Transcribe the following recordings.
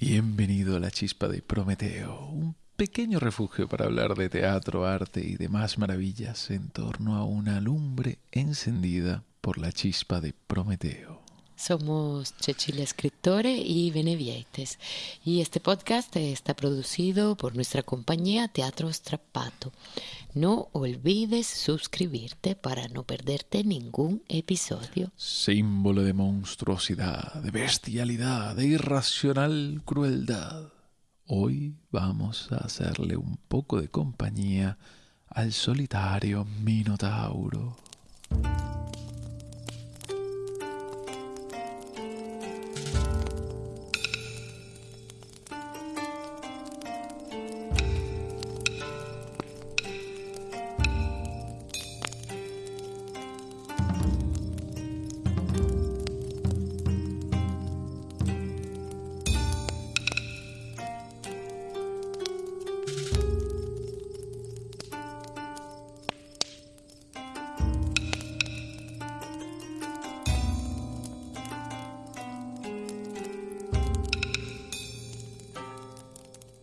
Bienvenido a la chispa de Prometeo, un pequeño refugio para hablar de teatro, arte y demás maravillas en torno a una lumbre encendida por la chispa de Prometeo. Somos Cecilia Escritore y Benevietes y este podcast está producido por nuestra compañía Teatro Strappato. No olvides suscribirte para no perderte ningún episodio. Símbolo de monstruosidad, de bestialidad, de irracional crueldad. Hoy vamos a hacerle un poco de compañía al solitario Minotauro.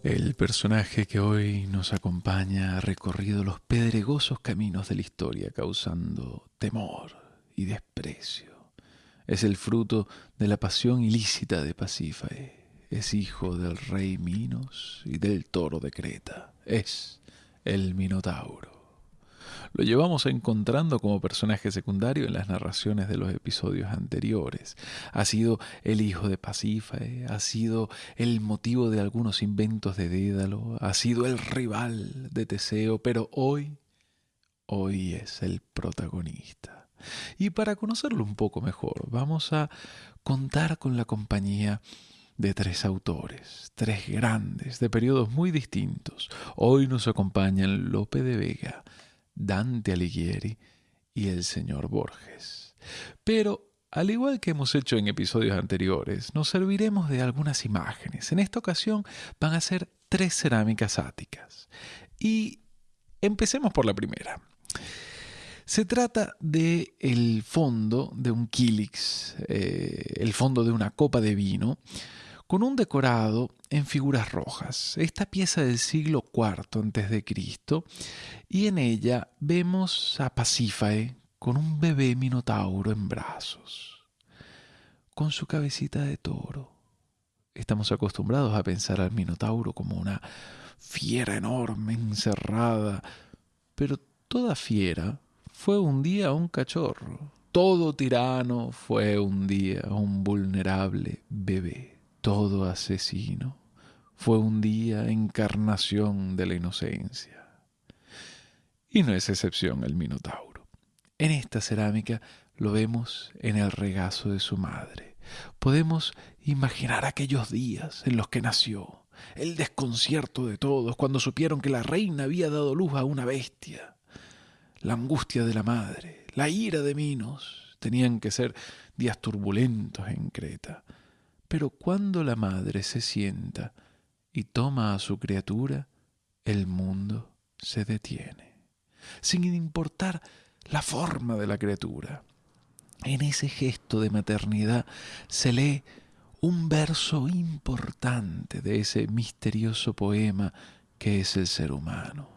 El personaje que hoy nos acompaña ha recorrido los pedregosos caminos de la historia causando temor y desprecio. Es el fruto de la pasión ilícita de Pasífae. Es hijo del rey Minos y del toro de Creta. Es el Minotauro. Lo llevamos encontrando como personaje secundario en las narraciones de los episodios anteriores. Ha sido el hijo de Pasífae, ha sido el motivo de algunos inventos de Dédalo, ha sido el rival de Teseo, pero hoy, hoy es el protagonista. Y para conocerlo un poco mejor, vamos a contar con la compañía de tres autores, tres grandes, de periodos muy distintos. Hoy nos acompañan Lope de Vega, Dante Alighieri y el señor Borges. Pero, al igual que hemos hecho en episodios anteriores, nos serviremos de algunas imágenes. En esta ocasión van a ser tres cerámicas áticas. Y empecemos por la primera. Se trata de el fondo de un kilix, eh, el fondo de una copa de vino, con un decorado en figuras rojas. Esta pieza del siglo IV a.C. y en ella vemos a Pasífae con un bebé minotauro en brazos, con su cabecita de toro. Estamos acostumbrados a pensar al minotauro como una fiera enorme encerrada, pero toda fiera fue un día un cachorro. Todo tirano fue un día un vulnerable bebé todo asesino fue un día encarnación de la inocencia. Y no es excepción el Minotauro. En esta cerámica lo vemos en el regazo de su madre. Podemos imaginar aquellos días en los que nació, el desconcierto de todos cuando supieron que la reina había dado luz a una bestia, la angustia de la madre, la ira de Minos. Tenían que ser días turbulentos en Creta. Pero cuando la madre se sienta y toma a su criatura, el mundo se detiene, sin importar la forma de la criatura. En ese gesto de maternidad se lee un verso importante de ese misterioso poema que es el ser humano.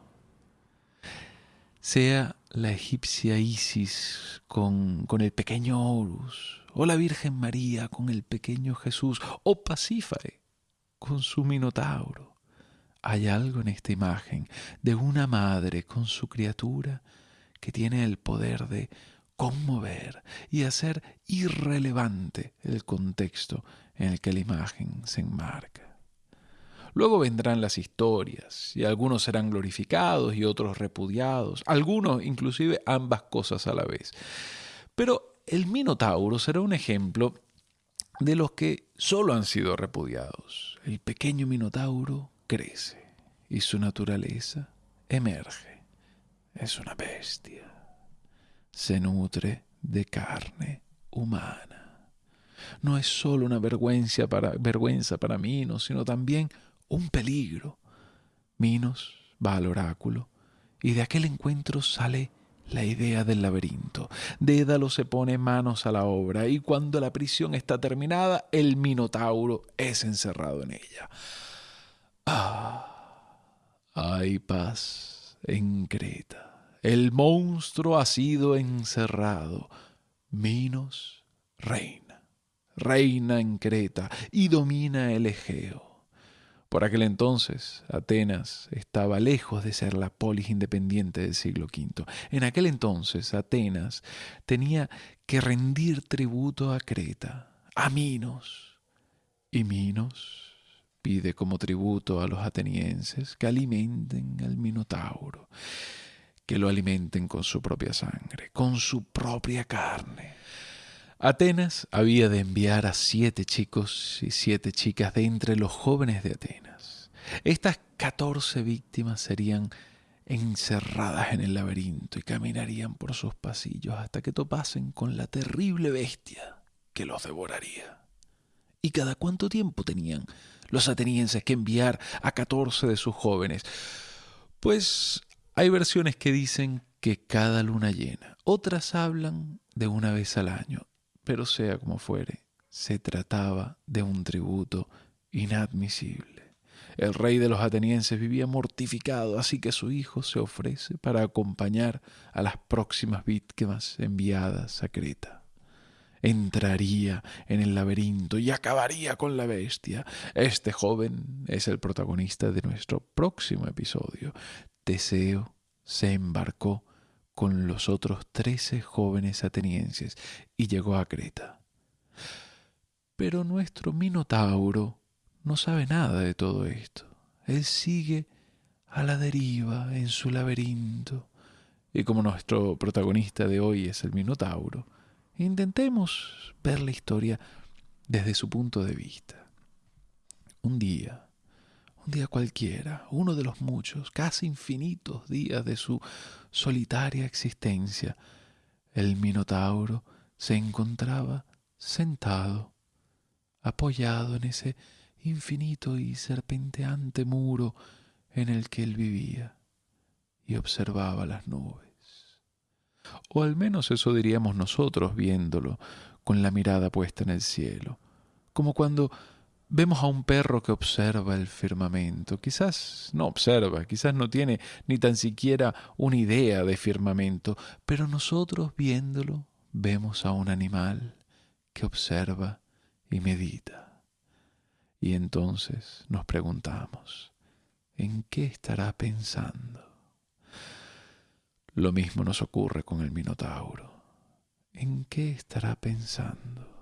Sea la egipcia Isis con, con el pequeño Horus, o la Virgen María con el pequeño Jesús, o Pasífae con su Minotauro. Hay algo en esta imagen de una madre con su criatura que tiene el poder de conmover y hacer irrelevante el contexto en el que la imagen se enmarca. Luego vendrán las historias, y algunos serán glorificados y otros repudiados, algunos inclusive ambas cosas a la vez. Pero el Minotauro será un ejemplo de los que solo han sido repudiados. El pequeño Minotauro crece y su naturaleza emerge. Es una bestia. Se nutre de carne humana. No es solo una vergüenza para, Minos, sino también un peligro. Minos va al oráculo y de aquel encuentro sale la idea del laberinto. Dédalo se pone manos a la obra y cuando la prisión está terminada, el Minotauro es encerrado en ella. Ah, hay paz en Creta. El monstruo ha sido encerrado. Minos reina, reina en Creta y domina el Egeo. Por aquel entonces, Atenas estaba lejos de ser la polis independiente del siglo V. En aquel entonces, Atenas tenía que rendir tributo a Creta, a Minos. Y Minos pide como tributo a los atenienses que alimenten al Minotauro, que lo alimenten con su propia sangre, con su propia carne. Atenas había de enviar a siete chicos y siete chicas de entre los jóvenes de Atenas. Estas catorce víctimas serían encerradas en el laberinto y caminarían por sus pasillos hasta que topasen con la terrible bestia que los devoraría. ¿Y cada cuánto tiempo tenían los atenienses que enviar a catorce de sus jóvenes? Pues hay versiones que dicen que cada luna llena, otras hablan de una vez al año pero sea como fuere, se trataba de un tributo inadmisible. El rey de los atenienses vivía mortificado, así que su hijo se ofrece para acompañar a las próximas víctimas enviadas a Creta. Entraría en el laberinto y acabaría con la bestia. Este joven es el protagonista de nuestro próximo episodio. Teseo se embarcó con los otros trece jóvenes atenienses y llegó a Creta. Pero nuestro Minotauro no sabe nada de todo esto. Él sigue a la deriva en su laberinto. Y como nuestro protagonista de hoy es el Minotauro, intentemos ver la historia desde su punto de vista. Un día, un día cualquiera, uno de los muchos, casi infinitos días de su solitaria existencia, el Minotauro se encontraba sentado, apoyado en ese infinito y serpenteante muro en el que él vivía, y observaba las nubes. O al menos eso diríamos nosotros viéndolo, con la mirada puesta en el cielo, como cuando Vemos a un perro que observa el firmamento. Quizás no observa, quizás no tiene ni tan siquiera una idea de firmamento, pero nosotros viéndolo vemos a un animal que observa y medita. Y entonces nos preguntamos, ¿en qué estará pensando? Lo mismo nos ocurre con el Minotauro. ¿En qué estará pensando?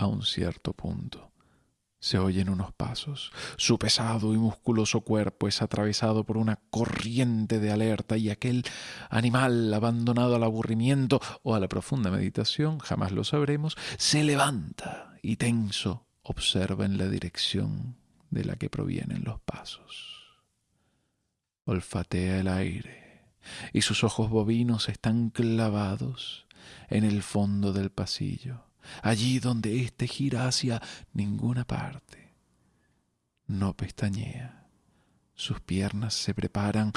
A un cierto punto. Se oyen unos pasos. Su pesado y musculoso cuerpo es atravesado por una corriente de alerta y aquel animal abandonado al aburrimiento o a la profunda meditación, jamás lo sabremos, se levanta y tenso observa en la dirección de la que provienen los pasos. Olfatea el aire y sus ojos bovinos están clavados en el fondo del pasillo allí donde éste gira hacia ninguna parte. No pestañea. Sus piernas se preparan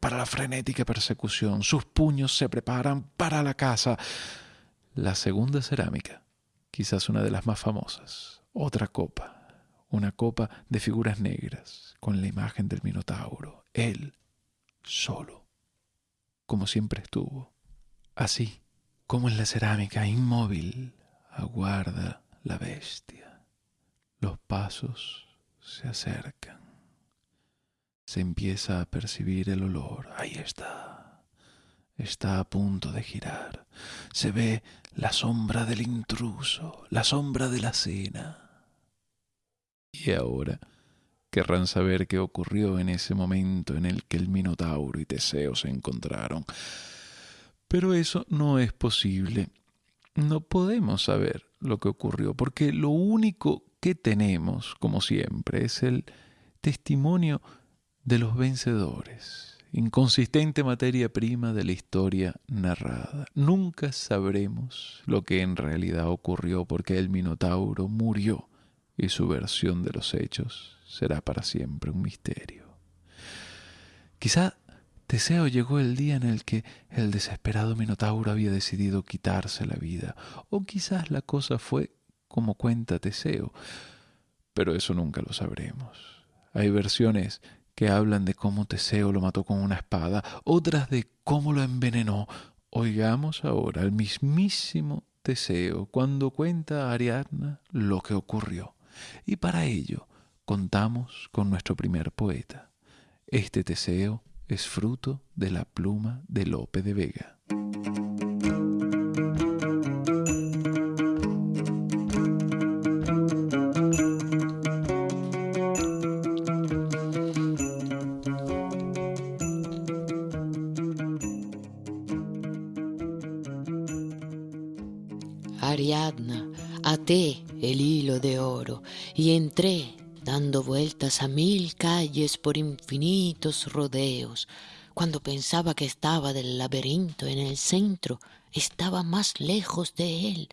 para la frenética persecución, sus puños se preparan para la caza. La segunda cerámica, quizás una de las más famosas, otra copa, una copa de figuras negras con la imagen del Minotauro, él solo, como siempre estuvo, así como en la cerámica, inmóvil, aguarda la bestia. Los pasos se acercan. Se empieza a percibir el olor. Ahí está. Está a punto de girar. Se ve la sombra del intruso, la sombra de la cena. Y ahora querrán saber qué ocurrió en ese momento en el que el Minotauro y Teseo se encontraron. Pero eso no es posible no podemos saber lo que ocurrió, porque lo único que tenemos, como siempre, es el testimonio de los vencedores, inconsistente materia prima de la historia narrada. Nunca sabremos lo que en realidad ocurrió porque el Minotauro murió y su versión de los hechos será para siempre un misterio. Quizá Teseo llegó el día en el que el desesperado Minotauro había decidido quitarse la vida, o quizás la cosa fue como cuenta Teseo, pero eso nunca lo sabremos. Hay versiones que hablan de cómo Teseo lo mató con una espada, otras de cómo lo envenenó. Oigamos ahora al mismísimo Teseo cuando cuenta a Ariadna lo que ocurrió. Y para ello contamos con nuestro primer poeta. Este Teseo es fruto de la pluma de Lope de Vega. Por infinitos rodeos. Cuando pensaba que estaba del laberinto en el centro, estaba más lejos de él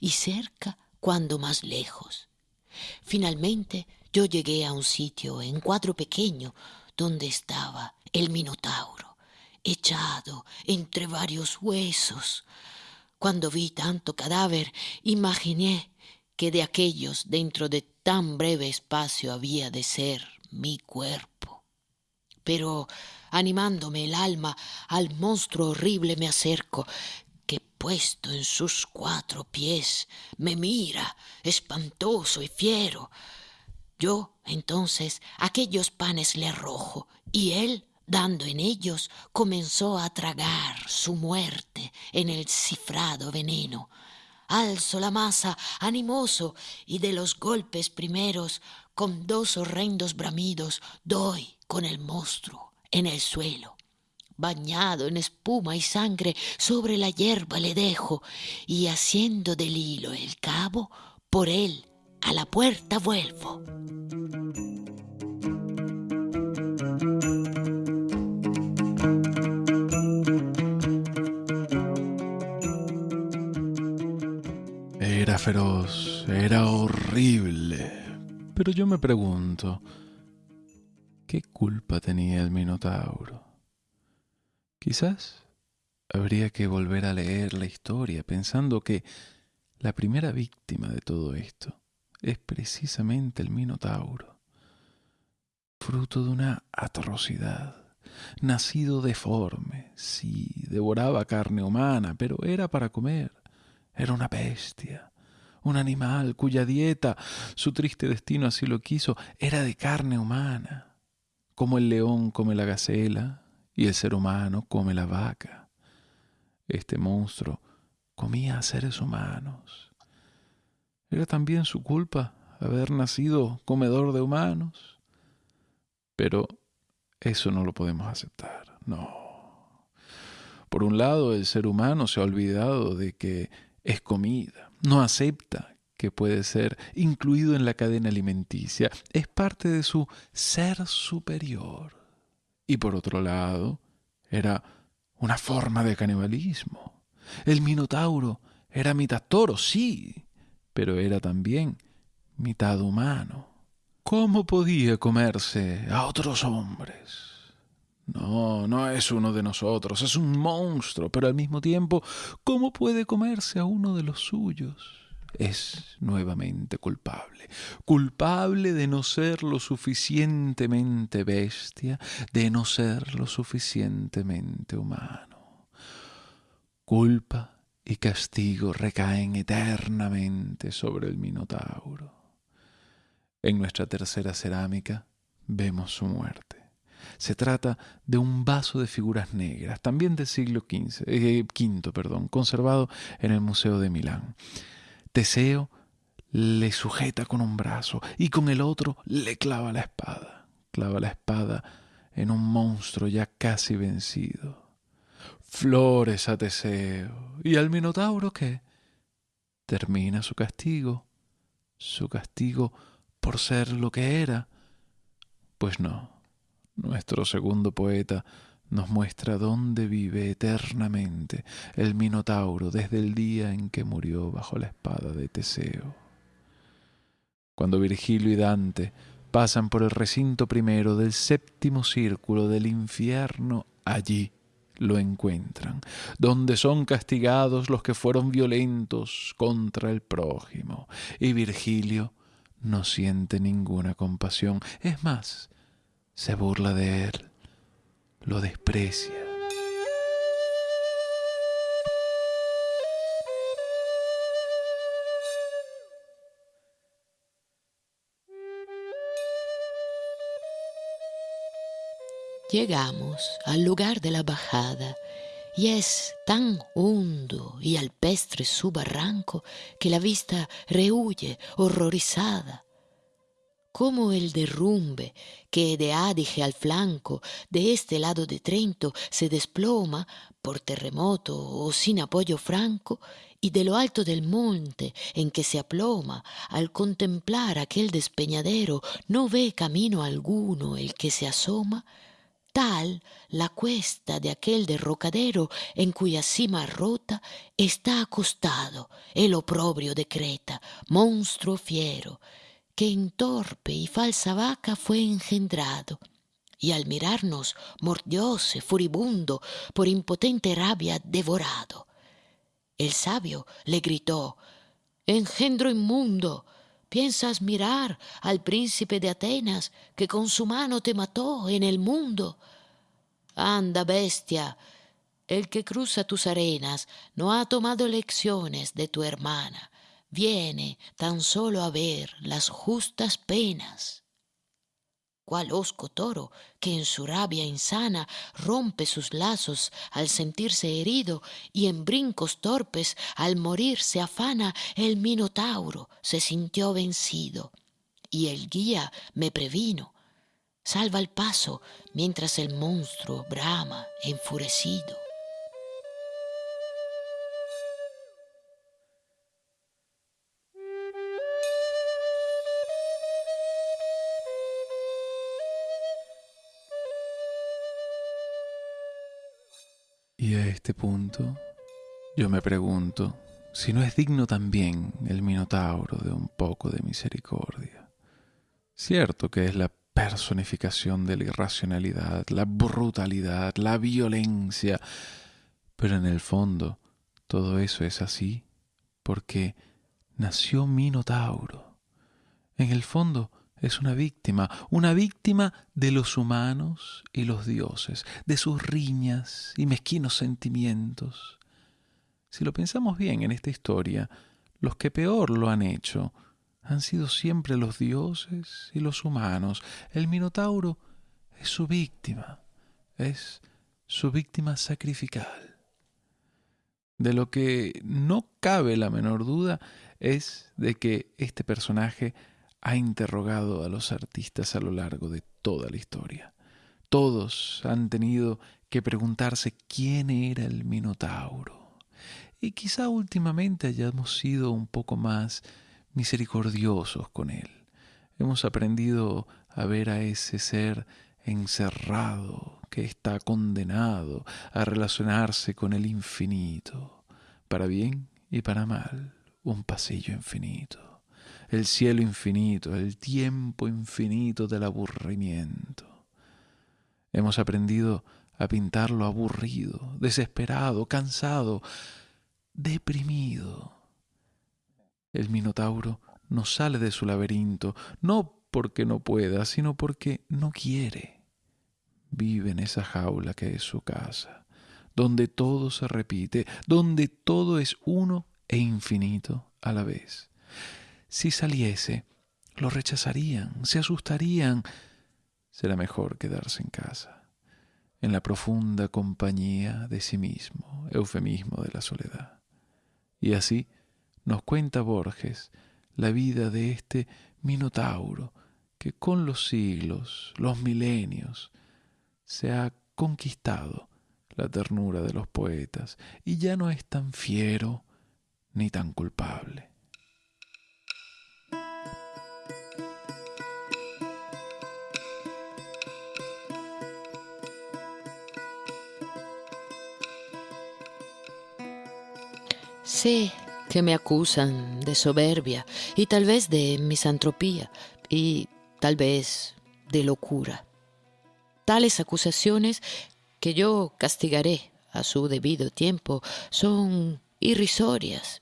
y cerca cuando más lejos. Finalmente yo llegué a un sitio en cuadro pequeño donde estaba el Minotauro, echado entre varios huesos. Cuando vi tanto cadáver, imaginé que de aquellos dentro de tan breve espacio había de ser mi cuerpo. Pero animándome el alma al monstruo horrible me acerco, que puesto en sus cuatro pies me mira, espantoso y fiero. Yo entonces aquellos panes le arrojo, y él dando en ellos, comenzó a tragar su muerte en el cifrado veneno. Alzo la masa animoso y de los golpes primeros, con dos horrendos bramidos, doy con el monstruo en el suelo. Bañado en espuma y sangre, sobre la hierba le dejo, y haciendo del hilo el cabo, por él a la puerta vuelvo. Era feroz, era horrible. Pero yo me pregunto, ¿qué culpa tenía el Minotauro? Quizás habría que volver a leer la historia pensando que la primera víctima de todo esto es precisamente el Minotauro, fruto de una atrocidad, nacido deforme, sí, devoraba carne humana, pero era para comer, era una bestia, un animal cuya dieta, su triste destino así lo quiso, era de carne humana, como el león come la gacela y el ser humano come la vaca. Este monstruo comía a seres humanos. ¿Era también su culpa haber nacido comedor de humanos? Pero eso no lo podemos aceptar, no. Por un lado, el ser humano se ha olvidado de que es comida, no acepta que puede ser incluido en la cadena alimenticia, es parte de su ser superior. Y por otro lado, era una forma de canibalismo. El Minotauro era mitad toro, sí, pero era también mitad humano. ¿Cómo podía comerse a otros hombres? No, no es uno de nosotros, es un monstruo, pero al mismo tiempo, ¿cómo puede comerse a uno de los suyos? Es nuevamente culpable, culpable de no ser lo suficientemente bestia, de no ser lo suficientemente humano. Culpa y castigo recaen eternamente sobre el Minotauro. En nuestra tercera cerámica vemos su muerte. Se trata de un vaso de figuras negras, también del siglo XV, eh, perdón, conservado en el Museo de Milán. Teseo le sujeta con un brazo y con el otro le clava la espada. Clava la espada en un monstruo ya casi vencido. Flores a Teseo. ¿Y al Minotauro qué? Termina su castigo. Su castigo por ser lo que era. Pues no. Nuestro segundo poeta nos muestra dónde vive eternamente el Minotauro desde el día en que murió bajo la espada de Teseo. Cuando Virgilio y Dante pasan por el recinto primero del séptimo círculo del infierno, allí lo encuentran, donde son castigados los que fueron violentos contra el prójimo. Y Virgilio no siente ninguna compasión, es más, se burla de él, lo desprecia. Llegamos al lugar de la bajada y es tan hondo y alpestre su barranco que la vista rehuye horrorizada. Como el derrumbe que de Adige al flanco de este lado de Trento se desploma por terremoto o sin apoyo franco, y de lo alto del monte en que se aploma, al contemplar aquel despeñadero, no ve camino alguno el que se asoma, tal la cuesta de aquel derrocadero en cuya cima rota está acostado el oprobio de Creta, monstruo fiero, que en torpe y falsa vaca fue engendrado, y al mirarnos mordióse furibundo por impotente rabia devorado. El sabio le gritó Engendro inmundo, ¿Piensas mirar al príncipe de Atenas que con su mano te mató en el mundo? Anda, bestia, el que cruza tus arenas no ha tomado lecciones de tu hermana, viene tan solo a ver las justas penas cual osco toro que en su rabia insana rompe sus lazos al sentirse herido y en brincos torpes al morir se afana, el minotauro se sintió vencido. Y el guía me previno, salva el paso mientras el monstruo brama enfurecido. Y a este punto yo me pregunto si no es digno también el Minotauro de un poco de misericordia. Cierto que es la personificación de la irracionalidad, la brutalidad, la violencia, pero en el fondo todo eso es así porque nació Minotauro. En el fondo es una víctima, una víctima de los humanos y los dioses, de sus riñas y mezquinos sentimientos. Si lo pensamos bien en esta historia, los que peor lo han hecho han sido siempre los dioses y los humanos. El Minotauro es su víctima, es su víctima sacrificial. De lo que no cabe la menor duda es de que este personaje ha interrogado a los artistas a lo largo de toda la historia. Todos han tenido que preguntarse quién era el Minotauro. Y quizá últimamente hayamos sido un poco más misericordiosos con él. Hemos aprendido a ver a ese ser encerrado que está condenado a relacionarse con el infinito, para bien y para mal, un pasillo infinito el cielo infinito, el tiempo infinito del aburrimiento. Hemos aprendido a pintarlo aburrido, desesperado, cansado, deprimido. El Minotauro no sale de su laberinto, no porque no pueda, sino porque no quiere. Vive en esa jaula que es su casa, donde todo se repite, donde todo es uno e infinito a la vez. Si saliese, lo rechazarían, se asustarían. Será mejor quedarse en casa, en la profunda compañía de sí mismo, eufemismo de la soledad. Y así nos cuenta Borges la vida de este Minotauro que con los siglos, los milenios, se ha conquistado la ternura de los poetas y ya no es tan fiero ni tan culpable. Sé que me acusan de soberbia y tal vez de misantropía y tal vez de locura. Tales acusaciones que yo castigaré a su debido tiempo son irrisorias.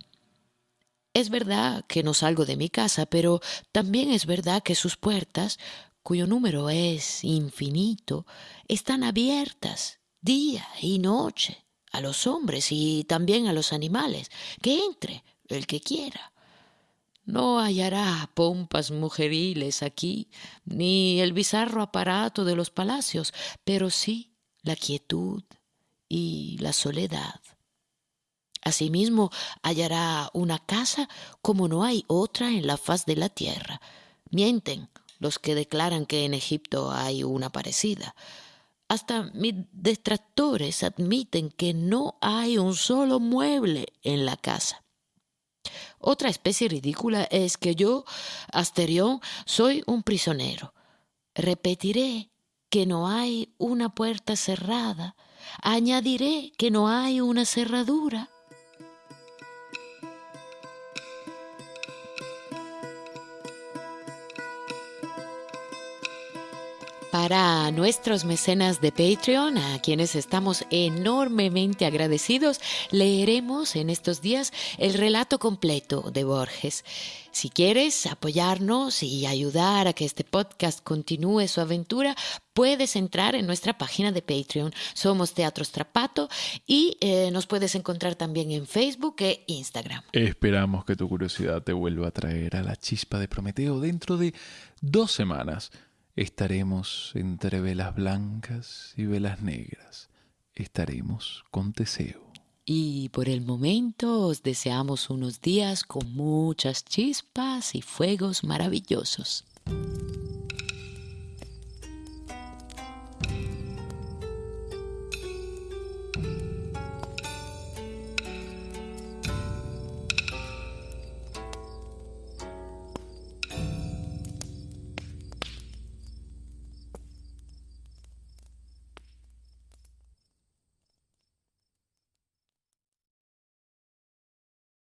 Es verdad que no salgo de mi casa, pero también es verdad que sus puertas, cuyo número es infinito, están abiertas día y noche a los hombres y también a los animales. Que entre el que quiera. No hallará pompas mujeriles aquí, ni el bizarro aparato de los palacios, pero sí la quietud y la soledad. Asimismo, hallará una casa como no hay otra en la faz de la tierra. Mienten los que declaran que en Egipto hay una parecida. Hasta mis detractores admiten que no hay un solo mueble en la casa. Otra especie ridícula es que yo, Asterión, soy un prisionero. Repetiré que no hay una puerta cerrada. Añadiré que no hay una cerradura. Para nuestros mecenas de Patreon, a quienes estamos enormemente agradecidos, leeremos en estos días el relato completo de Borges. Si quieres apoyarnos y ayudar a que este podcast continúe su aventura, puedes entrar en nuestra página de Patreon. Somos Teatro Strapato y eh, nos puedes encontrar también en Facebook e Instagram. Esperamos que tu curiosidad te vuelva a traer a la chispa de Prometeo dentro de dos semanas Estaremos entre velas blancas y velas negras. Estaremos con Teseo. Y por el momento os deseamos unos días con muchas chispas y fuegos maravillosos.